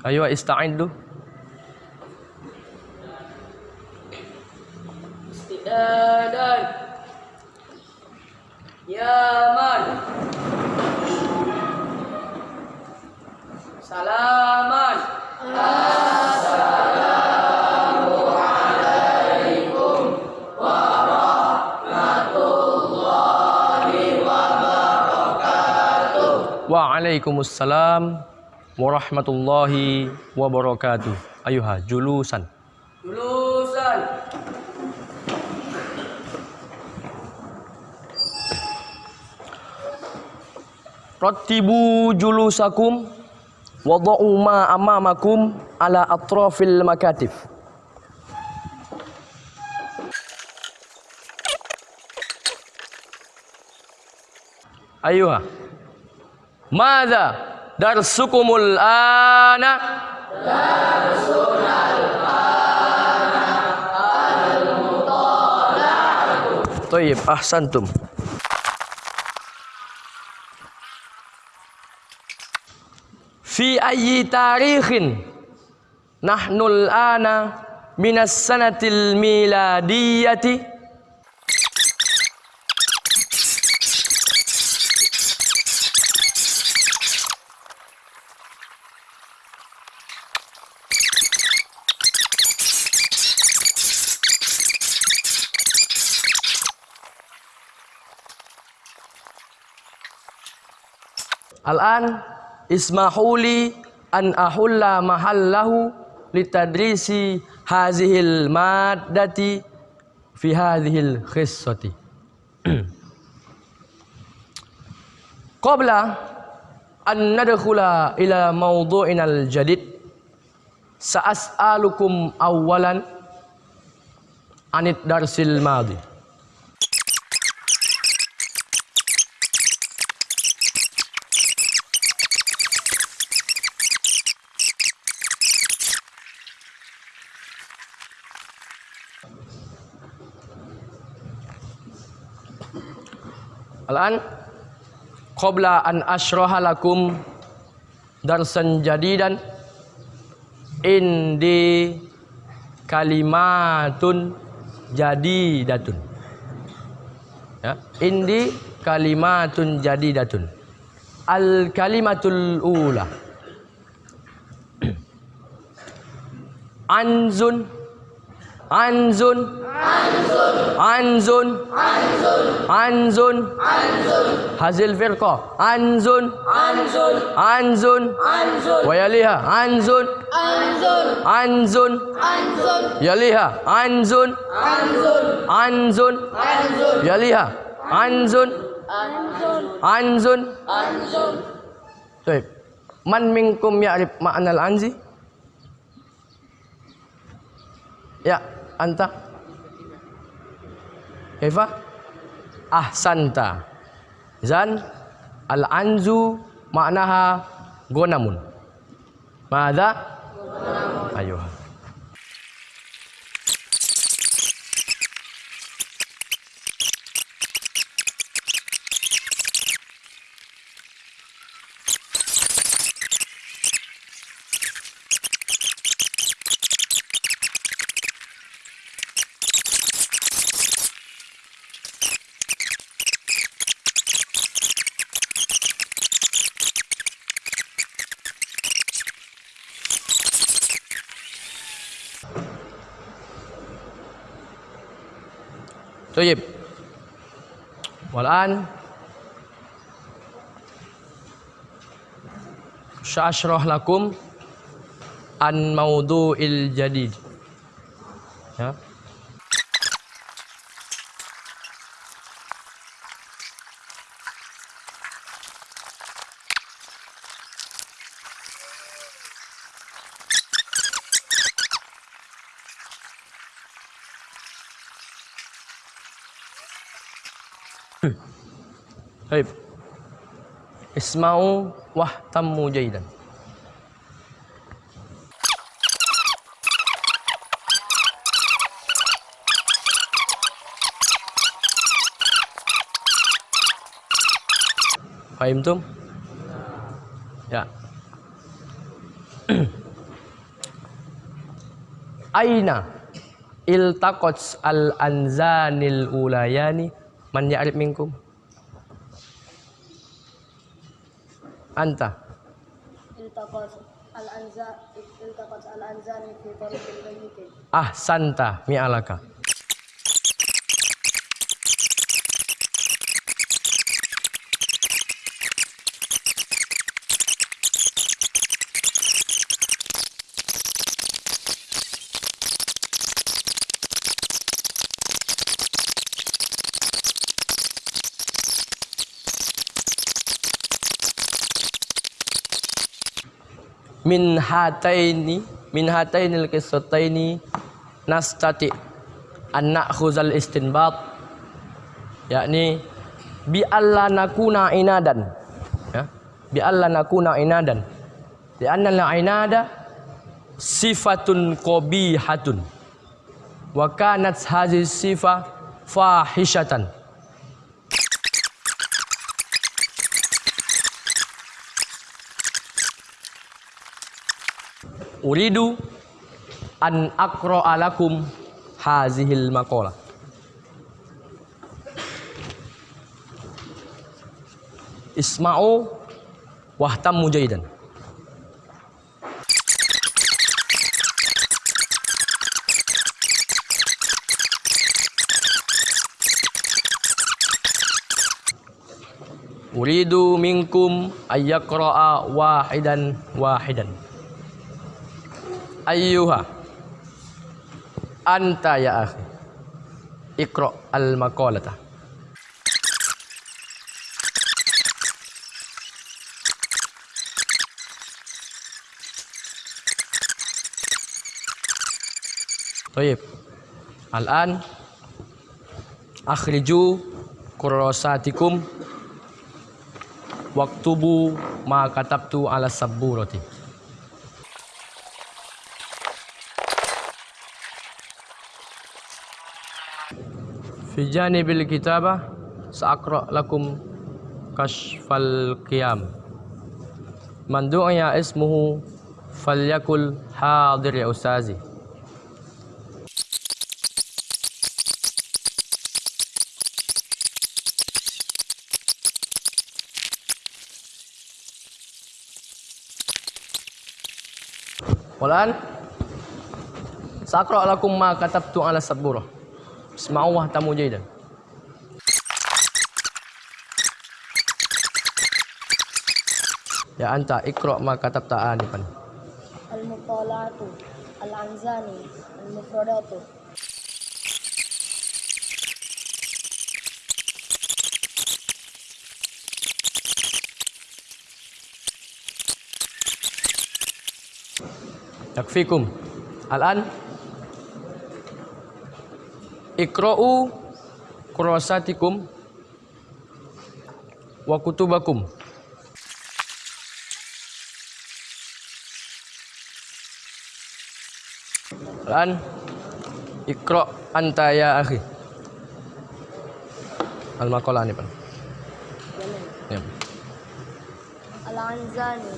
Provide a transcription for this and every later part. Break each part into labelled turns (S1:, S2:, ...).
S1: Ayo ista'iddu.
S2: Istidadan. Yaman. Salaman.
S1: Waalaikumsalam warahmatullahi wabarakatuh. Ayuha julusan.
S2: Lulusan.
S1: Rattibu julusakum wada'u ma amamakum ala atrafil makatif. Ayuha. Mada darsukumul ana. Darsunal ana al-mutala'atu Tayyib, ahsantum. Fi ayyi tarikhin Nahnul ana minas sanatil miladiyati. Al-an ismahu li an ahulla mahallahu litadrisi hazihil maddati fi hadhil khissati. Qabla an nadkhula ila mawdu'ina al-jadid sa'as'alukum awwalan anid darsil madi. Al-an qabla an ashraha lakum darsan jadidan indi kalimatun jadidatun. Ya, indi kalimatun jadidatun. Al kalimatul ula. Anzun Anzun Anzun Anzun Hazil firqa Anzun
S2: Anzun.
S1: Anzun
S2: Anzun.
S1: Anzun
S2: Anzun.
S1: Anzun
S2: Anzun.
S1: Yaliha Anzun
S2: Anzun.
S1: Anzun
S2: Anzun.
S1: Yaliha Anzun
S2: Anzun.
S1: Anzun
S2: Anzun.
S1: Anta? Kaifa? Ahsanta. Zan Al-anzu maknaha gonamun. Mada Ayuh طيب والآن سأشرح لكم عن موضوع الجديد ya. Baik. Isma'u wahtammu jaidan. tum, Ya. Aina iltaqats al-anzanil ulayani man ya'rif minkum? anta mi alaka. Min hataini min hatainil qissataini nastati an na'khuzal istinbat. Yakni bi alla nakuna inadan. Ya bi alla nakuna inadan. Di anna al inada sifatun qabihatun. Wa kanat hadhihi sifah fahishatan uridu an aqra'a lakum hazihil maqalah isma'u wahtammu jaidan Uridu minkum ayyaqra'a wahidan wahidan ayyuha. Anta ya akhi. Iqra al maqalata Baik. Al-an. Akhriju kurrasatikum waktubu ma katabtu ala sabburati. Fijani bil kitabah sakro lakum kashfal qiyam. Man du'ya ismuhu falyakul hadir ya ustazi. Walan sakro lakum ma katabtu ala saburah اسمعوا واهتموا جيدا يا أنت اقرأ ما كتبت آنفا
S2: المطالعة الأنزال المفردات
S1: يكفيكم الآن Ikra'u kurosatikum wa kutubakum. Lan ikra anta ya akhi. Al maqalah ni, Pak. Ya.
S2: Al anzani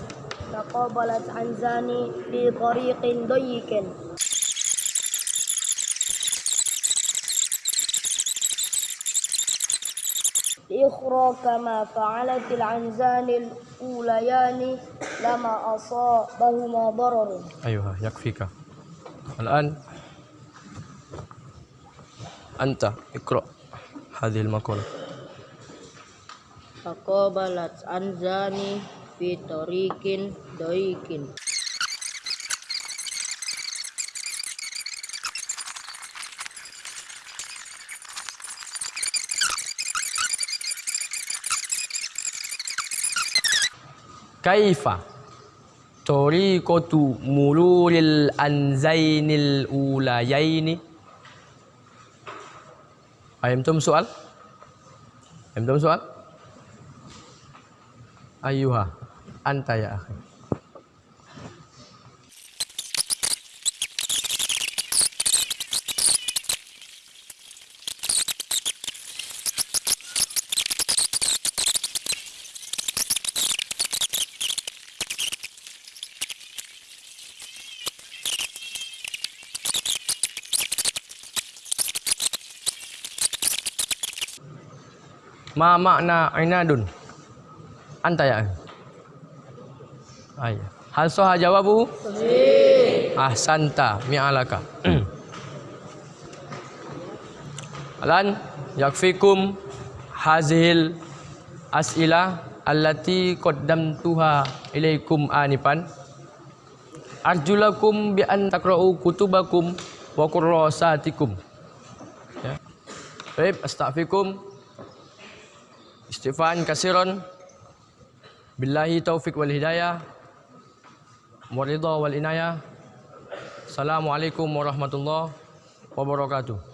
S2: taqabalat anzani bi tariqin dayyikin. الإخرى كما فعلت العنزان الأوليان لما أصابهما ضرر.
S1: أيها يكفيك. الآن أنت اقرأ هذه المقالة
S2: تقابلت عنزان في طريق ضيق.
S1: kaifa tariqatu mururil anzainil ulayaini Fahimtum soal? ayam Fahimtum soal? Ayuha anta ya akhi Ma makna inadun? Anta ya? Ayah. Hal sahha jawabu? Sahih. Ahsanta mi'alaka. Alan yakfikum hazil as'ilah allati qaddamtuha ilaikum anifan. Arjulakum bi an takra'u kutubakum wa kurrasatikum. Ya. Baik, astaghfirukum. Istighfaran kasiran. Billahi taufik wal hidayah. Waridha wal inayah. Assalamualaikum warahmatullahi wabarakatuh.